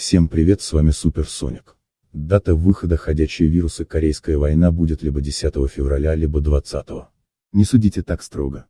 Всем привет с вами Супер Соник. Дата выхода ходячие вирусы Корейская война будет либо 10 февраля, либо 20. Не судите так строго.